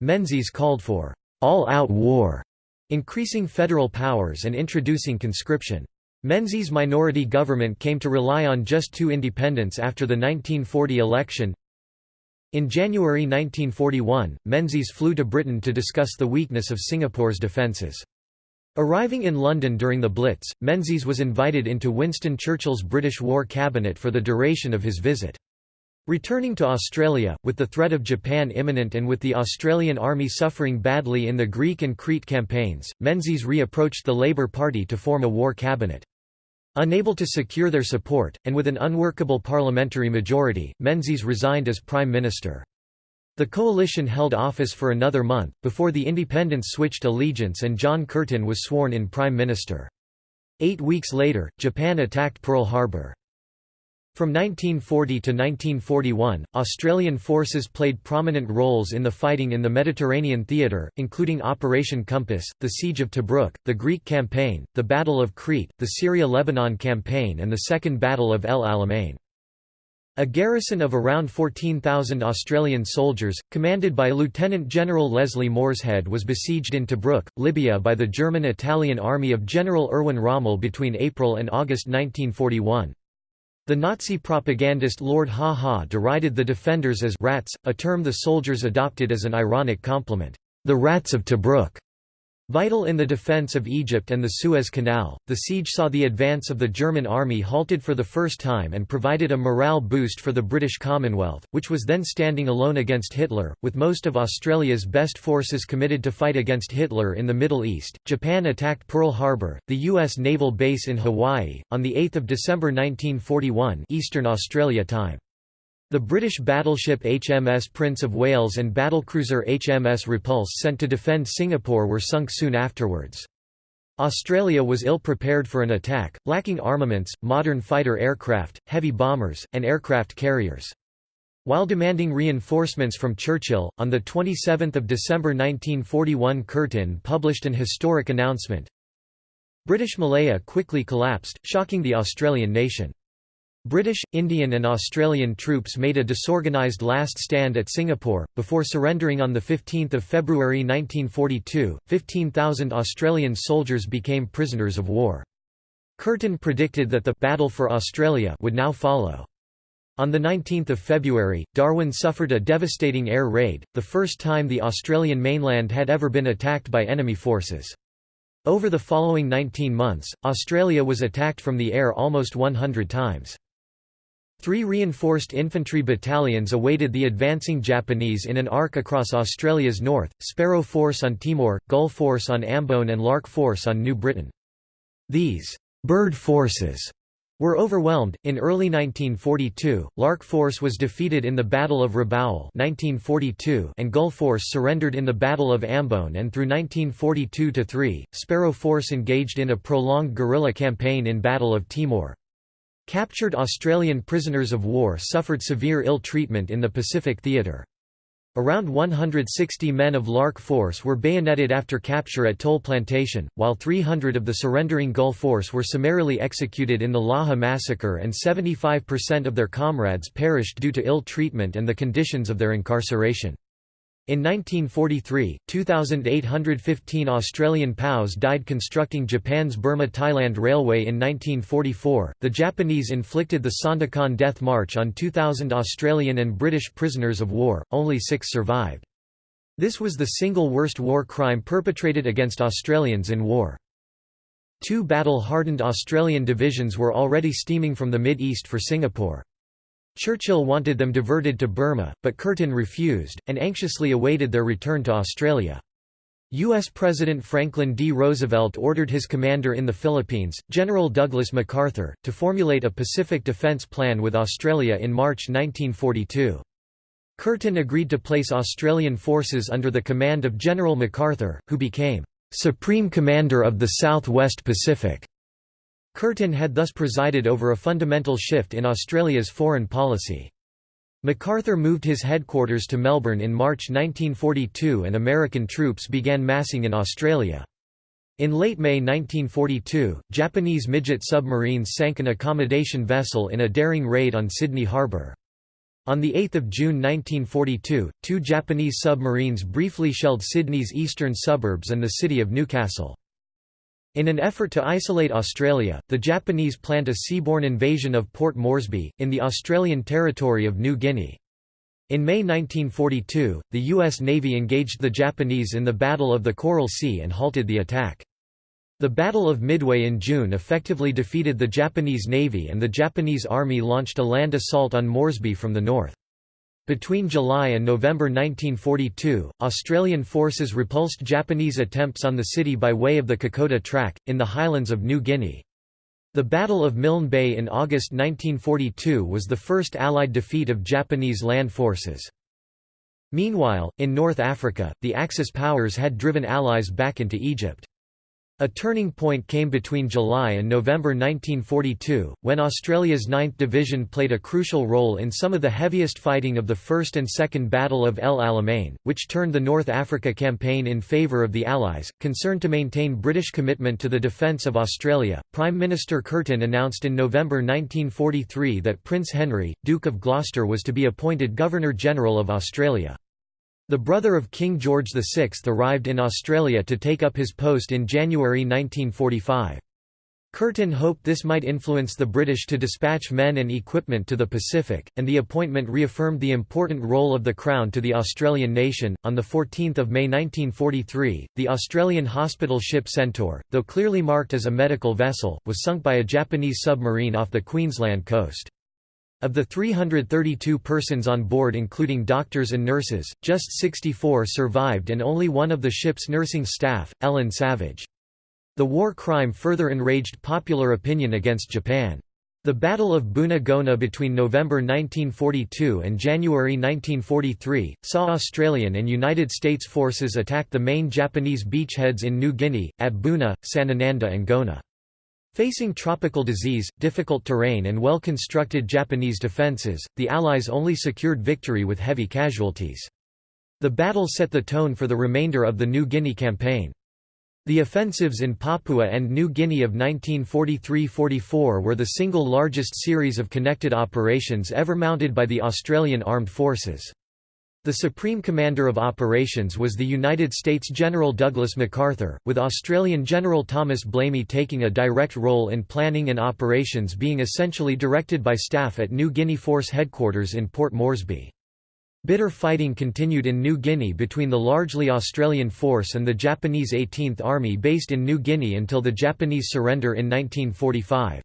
Menzies called for all-out war increasing federal powers and introducing conscription. Menzies' minority government came to rely on just two independents after the 1940 election. In January 1941, Menzies flew to Britain to discuss the weakness of Singapore's defences. Arriving in London during the Blitz, Menzies was invited into Winston Churchill's British War Cabinet for the duration of his visit. Returning to Australia, with the threat of Japan imminent and with the Australian Army suffering badly in the Greek and Crete campaigns, Menzies re-approached the Labour Party to form a war cabinet. Unable to secure their support, and with an unworkable parliamentary majority, Menzies resigned as Prime Minister. The coalition held office for another month, before the independents switched allegiance and John Curtin was sworn in Prime Minister. Eight weeks later, Japan attacked Pearl Harbor. From 1940 to 1941, Australian forces played prominent roles in the fighting in the Mediterranean theatre, including Operation Compass, the Siege of Tobruk, the Greek Campaign, the Battle of Crete, the Syria-Lebanon Campaign and the Second Battle of El Alamein. A garrison of around 14,000 Australian soldiers, commanded by Lieutenant General Leslie Morshead was besieged in Tobruk, Libya by the German-Italian army of General Erwin Rommel between April and August 1941. The Nazi propagandist Lord Haw-Haw derided the defenders as «rats», a term the soldiers adopted as an ironic compliment, «the rats of Tobruk». Vital in the defense of Egypt and the Suez Canal, the siege saw the advance of the German army halted for the first time and provided a morale boost for the British Commonwealth, which was then standing alone against Hitler, with most of Australia's best forces committed to fight against Hitler in the Middle East. Japan attacked Pearl Harbor, the U.S. naval base in Hawaii, on 8 December 1941 Eastern Australia time. The British battleship HMS Prince of Wales and battlecruiser HMS Repulse sent to defend Singapore were sunk soon afterwards. Australia was ill prepared for an attack, lacking armaments, modern fighter aircraft, heavy bombers, and aircraft carriers. While demanding reinforcements from Churchill, on 27 December 1941 Curtin published an historic announcement. British Malaya quickly collapsed, shocking the Australian nation. British, Indian and Australian troops made a disorganised last stand at Singapore, before surrendering on 15 February 1942. 15,000 Australian soldiers became prisoners of war. Curtin predicted that the «Battle for Australia» would now follow. On 19 February, Darwin suffered a devastating air raid, the first time the Australian mainland had ever been attacked by enemy forces. Over the following 19 months, Australia was attacked from the air almost 100 times. Three reinforced infantry battalions awaited the advancing Japanese in an arc across Australia's north, Sparrow Force on Timor, Gull Force on Ambon and Lark Force on New Britain. These «bird forces» were overwhelmed. In early 1942, Lark Force was defeated in the Battle of Rabaul 1942 and Gull Force surrendered in the Battle of Ambon and through 1942 to 3, Sparrow Force engaged in a prolonged guerrilla campaign in Battle of Timor. Captured Australian prisoners of war suffered severe ill treatment in the Pacific Theatre. Around 160 men of Lark Force were bayoneted after capture at Tol Plantation, while 300 of the surrendering Gull Force were summarily executed in the Laha Massacre and 75% of their comrades perished due to ill treatment and the conditions of their incarceration. In 1943, 2,815 Australian POWs died constructing Japan's Burma-Thailand Railway in 1944. The Japanese inflicted the Sandakan Death March on 2,000 Australian and British prisoners of war, only six survived. This was the single worst war crime perpetrated against Australians in war. Two battle-hardened Australian divisions were already steaming from the Mid-East for Singapore. Churchill wanted them diverted to Burma, but Curtin refused, and anxiously awaited their return to Australia. U.S. President Franklin D. Roosevelt ordered his commander in the Philippines, General Douglas MacArthur, to formulate a Pacific Defence Plan with Australia in March 1942. Curtin agreed to place Australian forces under the command of General MacArthur, who became Supreme Commander of the South West Pacific. Curtin had thus presided over a fundamental shift in Australia's foreign policy. MacArthur moved his headquarters to Melbourne in March 1942 and American troops began massing in Australia. In late May 1942, Japanese midget submarines sank an accommodation vessel in a daring raid on Sydney Harbour. On 8 June 1942, two Japanese submarines briefly shelled Sydney's eastern suburbs and the city of Newcastle. In an effort to isolate Australia, the Japanese planned a seaborne invasion of Port Moresby, in the Australian territory of New Guinea. In May 1942, the U.S. Navy engaged the Japanese in the Battle of the Coral Sea and halted the attack. The Battle of Midway in June effectively defeated the Japanese Navy and the Japanese Army launched a land assault on Moresby from the north. Between July and November 1942, Australian forces repulsed Japanese attempts on the city by way of the Kokoda Track, in the highlands of New Guinea. The Battle of Milne Bay in August 1942 was the first Allied defeat of Japanese land forces. Meanwhile, in North Africa, the Axis powers had driven Allies back into Egypt. A turning point came between July and November 1942, when Australia's 9th Division played a crucial role in some of the heaviest fighting of the First and Second Battle of El Alamein, which turned the North Africa campaign in favour of the Allies. Concerned to maintain British commitment to the defence of Australia, Prime Minister Curtin announced in November 1943 that Prince Henry, Duke of Gloucester was to be appointed Governor-General of Australia. The brother of King George VI arrived in Australia to take up his post in January 1945. Curtin hoped this might influence the British to dispatch men and equipment to the Pacific, and the appointment reaffirmed the important role of the Crown to the Australian nation. On 14 May 1943, the Australian hospital ship Centaur, though clearly marked as a medical vessel, was sunk by a Japanese submarine off the Queensland coast. Of the 332 persons on board including doctors and nurses, just 64 survived and only one of the ship's nursing staff, Ellen Savage. The war crime further enraged popular opinion against Japan. The Battle of Buna Gona between November 1942 and January 1943, saw Australian and United States forces attack the main Japanese beachheads in New Guinea, at Buna, Sanananda and Gona. Facing tropical disease, difficult terrain and well-constructed Japanese defences, the Allies only secured victory with heavy casualties. The battle set the tone for the remainder of the New Guinea campaign. The offensives in Papua and New Guinea of 1943–44 were the single largest series of connected operations ever mounted by the Australian Armed Forces. The Supreme Commander of Operations was the United States General Douglas MacArthur, with Australian General Thomas Blamey taking a direct role in planning and operations being essentially directed by staff at New Guinea Force Headquarters in Port Moresby. Bitter fighting continued in New Guinea between the largely Australian force and the Japanese 18th Army based in New Guinea until the Japanese surrender in 1945.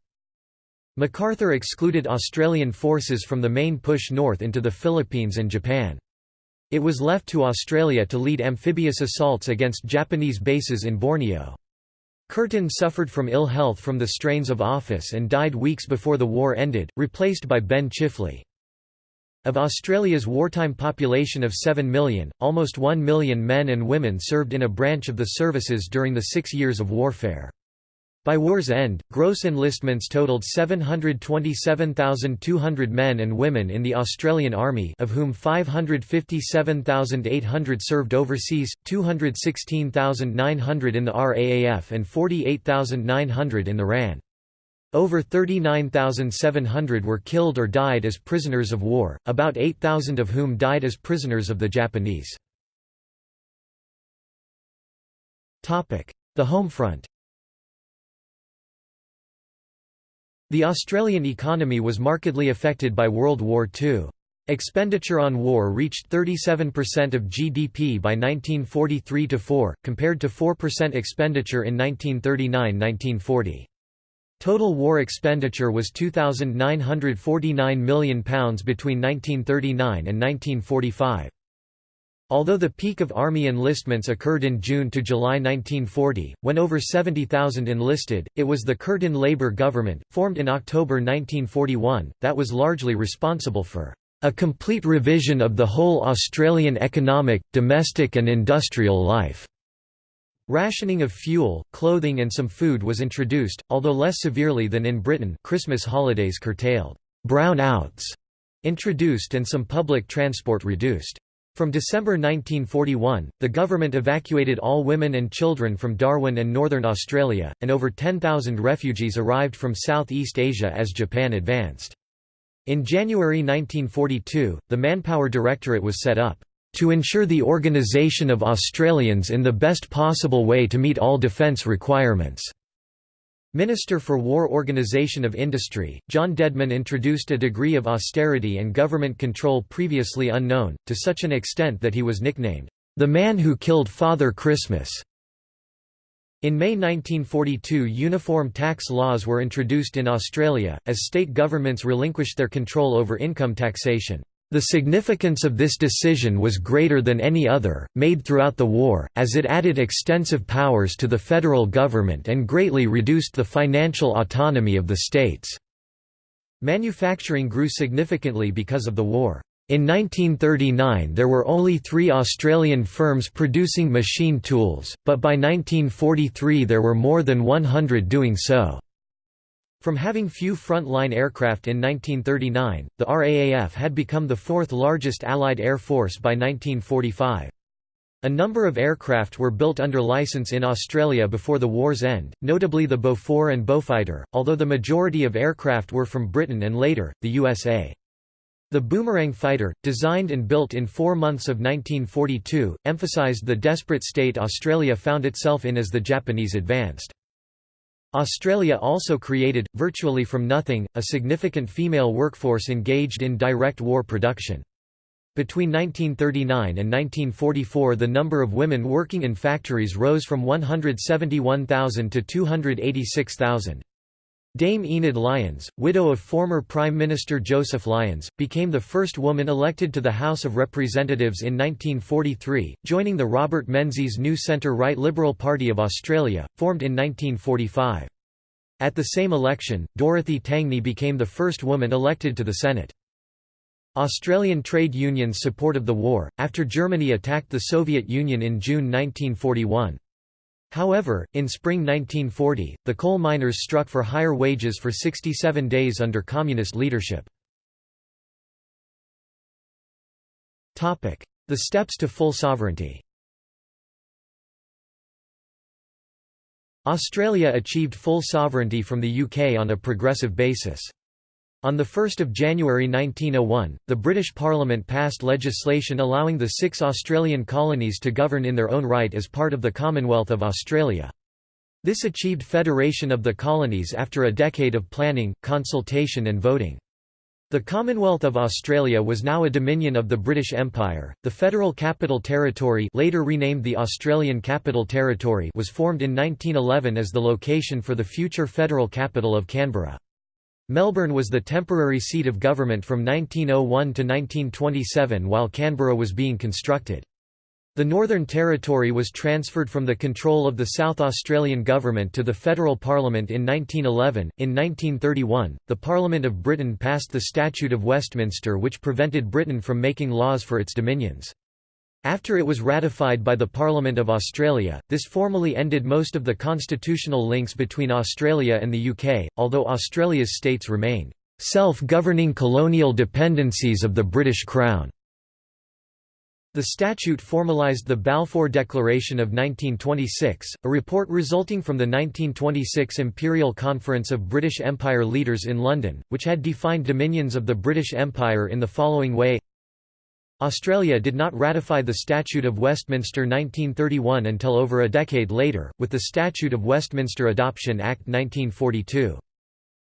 MacArthur excluded Australian forces from the main push north into the Philippines and Japan. It was left to Australia to lead amphibious assaults against Japanese bases in Borneo. Curtin suffered from ill health from the strains of office and died weeks before the war ended, replaced by Ben Chifley. Of Australia's wartime population of 7 million, almost 1 million men and women served in a branch of the services during the six years of warfare. By war's end, gross enlistments totaled 727,200 men and women in the Australian Army of whom 557,800 served overseas, 216,900 in the RAAF and 48,900 in the RAN. Over 39,700 were killed or died as prisoners of war, about 8,000 of whom died as prisoners of the Japanese. The home front The Australian economy was markedly affected by World War II. Expenditure on war reached 37% of GDP by 1943–4, compared to 4% expenditure in 1939–1940. Total war expenditure was £2,949 million between 1939 and 1945. Although the peak of Army enlistments occurred in June to July 1940, when over 70,000 enlisted, it was the Curtin Labour government, formed in October 1941, that was largely responsible for a complete revision of the whole Australian economic, domestic and industrial life. Rationing of fuel, clothing and some food was introduced, although less severely than in Britain Christmas holidays curtailed, brown-outs introduced and some public transport reduced. From December 1941, the government evacuated all women and children from Darwin and northern Australia, and over 10,000 refugees arrived from Southeast Asia as Japan advanced. In January 1942, the Manpower Directorate was set up to ensure the organisation of Australians in the best possible way to meet all defence requirements. Minister for War Organisation of Industry, John Dedman introduced a degree of austerity and government control previously unknown, to such an extent that he was nicknamed, "...the man who killed Father Christmas." In May 1942 uniform tax laws were introduced in Australia, as state governments relinquished their control over income taxation. The significance of this decision was greater than any other, made throughout the war, as it added extensive powers to the federal government and greatly reduced the financial autonomy of the states. Manufacturing grew significantly because of the war. In 1939 there were only three Australian firms producing machine tools, but by 1943 there were more than 100 doing so. From having few front-line aircraft in 1939, the RAAF had become the fourth largest Allied air force by 1945. A number of aircraft were built under license in Australia before the war's end, notably the Beaufort and Beaufighter, although the majority of aircraft were from Britain and later, the USA. The Boomerang fighter, designed and built in four months of 1942, emphasised the desperate state Australia found itself in as the Japanese advanced. Australia also created, virtually from nothing, a significant female workforce engaged in direct war production. Between 1939 and 1944 the number of women working in factories rose from 171,000 to 286,000. Dame Enid Lyons, widow of former Prime Minister Joseph Lyons, became the first woman elected to the House of Representatives in 1943, joining the Robert Menzies New Centre-Right Liberal Party of Australia, formed in 1945. At the same election, Dorothy Tangney became the first woman elected to the Senate. Australian trade unions support of the war, after Germany attacked the Soviet Union in June 1941. However, in spring 1940, the coal miners struck for higher wages for 67 days under communist leadership. The steps to full sovereignty Australia achieved full sovereignty from the UK on a progressive basis. On 1 January 1901, the British Parliament passed legislation allowing the six Australian colonies to govern in their own right as part of the Commonwealth of Australia. This achieved federation of the colonies after a decade of planning, consultation and voting. The Commonwealth of Australia was now a dominion of the British Empire. The Federal Capital Territory, later renamed the Australian Capital Territory, was formed in 1911 as the location for the future federal capital of Canberra. Melbourne was the temporary seat of government from 1901 to 1927 while Canberra was being constructed. The Northern Territory was transferred from the control of the South Australian Government to the Federal Parliament in 1911. In 1931, the Parliament of Britain passed the Statute of Westminster, which prevented Britain from making laws for its dominions. After it was ratified by the Parliament of Australia, this formally ended most of the constitutional links between Australia and the UK, although Australia's states remained self-governing colonial dependencies of the British Crown. The statute formalised the Balfour Declaration of 1926, a report resulting from the 1926 Imperial Conference of British Empire Leaders in London, which had defined dominions of the British Empire in the following way Australia did not ratify the Statute of Westminster 1931 until over a decade later, with the Statute of Westminster Adoption Act 1942.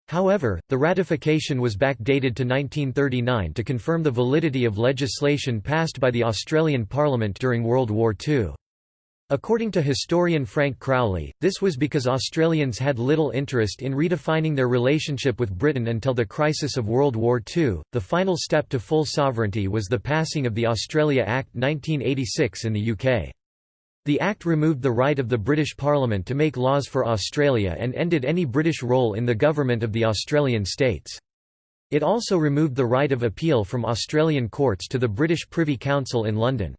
However, the ratification was backdated to 1939 to confirm the validity of legislation passed by the Australian Parliament during World War II. According to historian Frank Crowley, this was because Australians had little interest in redefining their relationship with Britain until the crisis of World War II. The final step to full sovereignty was the passing of the Australia Act 1986 in the UK. The Act removed the right of the British Parliament to make laws for Australia and ended any British role in the government of the Australian states. It also removed the right of appeal from Australian courts to the British Privy Council in London.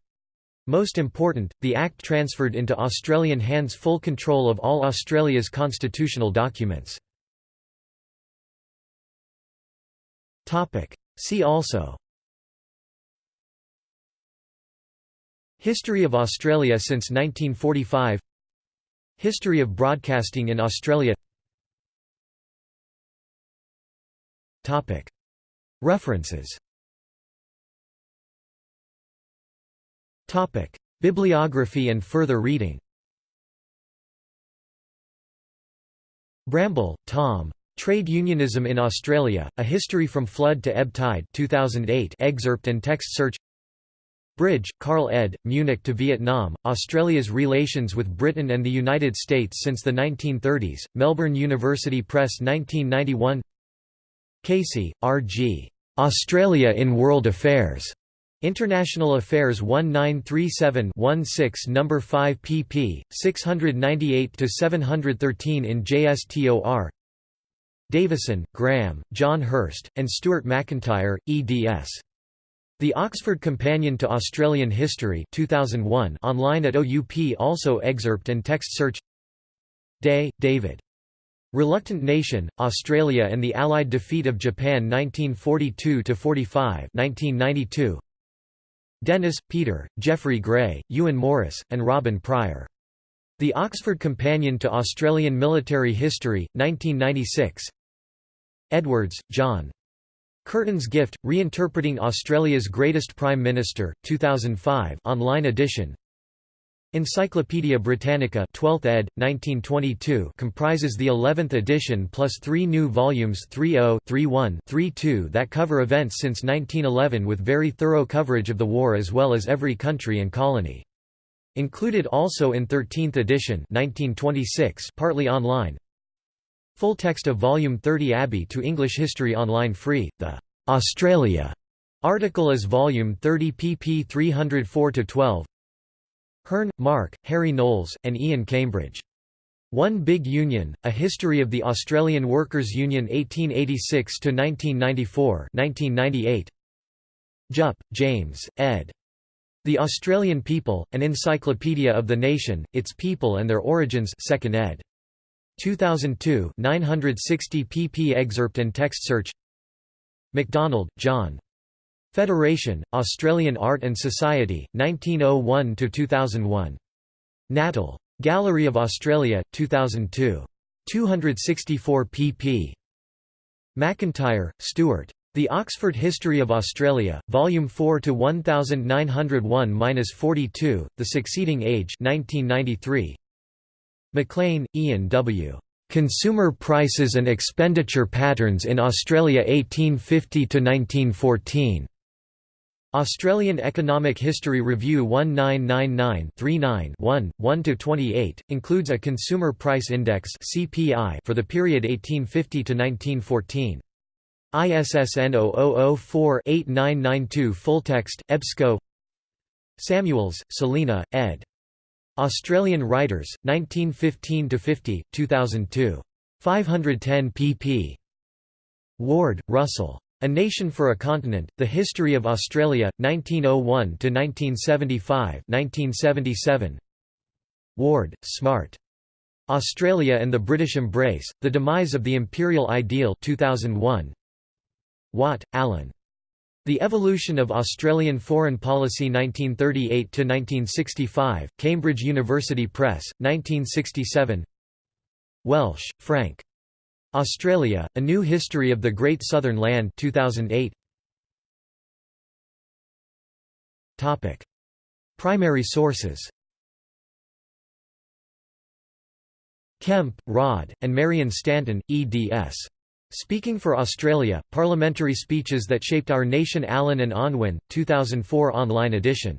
Most important, the Act transferred into Australian hands full control of all Australia's constitutional documents. See also. History of Australia since 1945 History of broadcasting in Australia. References Topic: Bibliography and further reading. Bramble, Tom. Trade Unionism in Australia: A History from Flood to Ebb Tide, 2008. Excerpt and text search. Bridge, Carl ed., Munich to Vietnam, Australia's Relations with Britain and the United States since the 1930s, Melbourne University Press 1991 Casey, R. G. Australia in World Affairs. International Affairs 1937-16 No. 5 pp. 698–713 in JSTOR Davison, Graham, John Hirst, and Stuart Macintyre, eds. The Oxford Companion to Australian History 2001 online at OUP also excerpt and text search Day, David. Reluctant Nation, Australia and the Allied Defeat of Japan 1942–45 1992 Dennis, Peter, Jeffrey Grey, Ewan Morris, and Robin Prior. The Oxford Companion to Australian Military History, 1996 Edwards, John. Curtin's Gift, Reinterpreting Australia's Greatest Prime Minister, 2005 online edition Encyclopædia Britannica 12th ed., 1922 comprises the 11th edition plus three new volumes 30, 31, 32 that cover events since 1911 with very thorough coverage of the war as well as every country and colony. Included also in 13th edition 1926 partly online Full text of Volume 30 Abbey to English History Online free, the «Australia» article is Volume 30 pp 304–12 Hearn, Mark, Harry Knowles, and Ian Cambridge. One Big Union, A History of the Australian Workers' Union 1886–1994 Jupp, James, ed. The Australian People, An Encyclopedia of the Nation, Its People and Their Origins 2nd ed. 2002 960 pp excerpt and text search MacDonald, John. Federation, Australian Art and Society, 1901–2001. Natal. Gallery of Australia, 2002. 264 pp. Macintyre, Stuart. The Oxford History of Australia, Volume 4 to 1901-42, The Succeeding Age 1993. McLean, Ian W. Consumer Prices and Expenditure Patterns in Australia 1850–1914. Australian Economic History Review 1999-39-1, 1–28, includes a Consumer Price Index for the period 1850 to 1914. ISSN 0004-8992 Fulltext, EBSCO Samuels, Selina, ed. Australian Writers, 1915–50, 2002. 510 pp. Ward, Russell. A Nation for a Continent, The History of Australia, 1901–1975 1977. Ward, Stuart. Australia and the British Embrace, The Demise of the Imperial Ideal 2001. Watt, Alan. The Evolution of Australian Foreign Policy 1938–1965, Cambridge University Press, 1967 Welsh, Frank. Australia, A New History of the Great Southern Land 2008. Topic. Primary sources Kemp, Rod, and Marion Stanton, eds. Speaking for Australia, Parliamentary Speeches That Shaped Our Nation Allen and Unwin, 2004 online edition